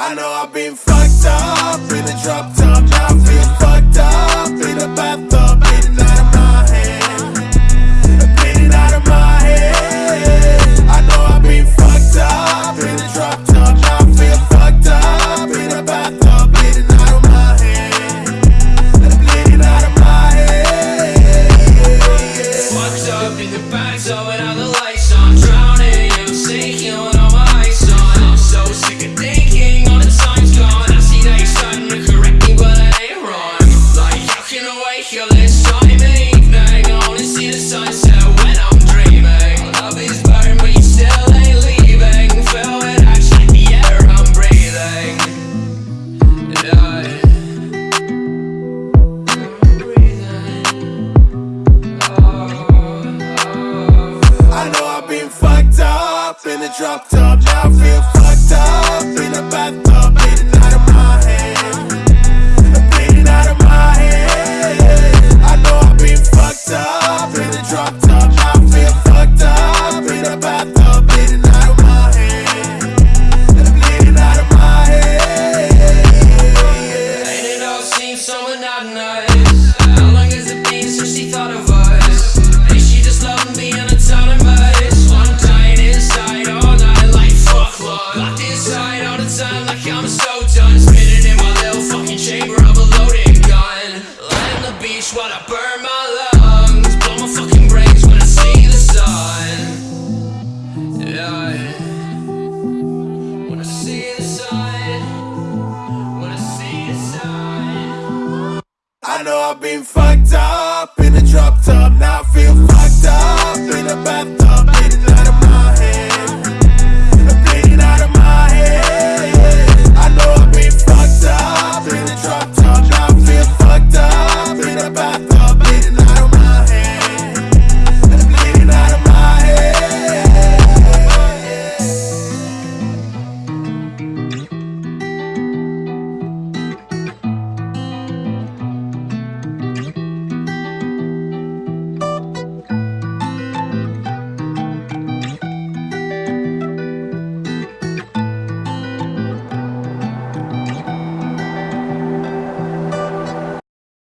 I know I've been fucked up in a drop up in a drop top. Now I feel fucked up in a bathtub, bleeding out of my head, bleeding out of my head. I know I've been fucked up in a drop top. Now I feel fucked up in a bathtub, bleeding out of my head, bleeding out of my head. And it all seems so monotonous inside all the time like I'm so done. Spinning in my little fucking chamber of a loading gun. Lying on the beach while I burn my lungs. Blow my fucking brains when I see the sun. Yeah. When I see the sun. When I see the sun. I know I've been fucked up in a drop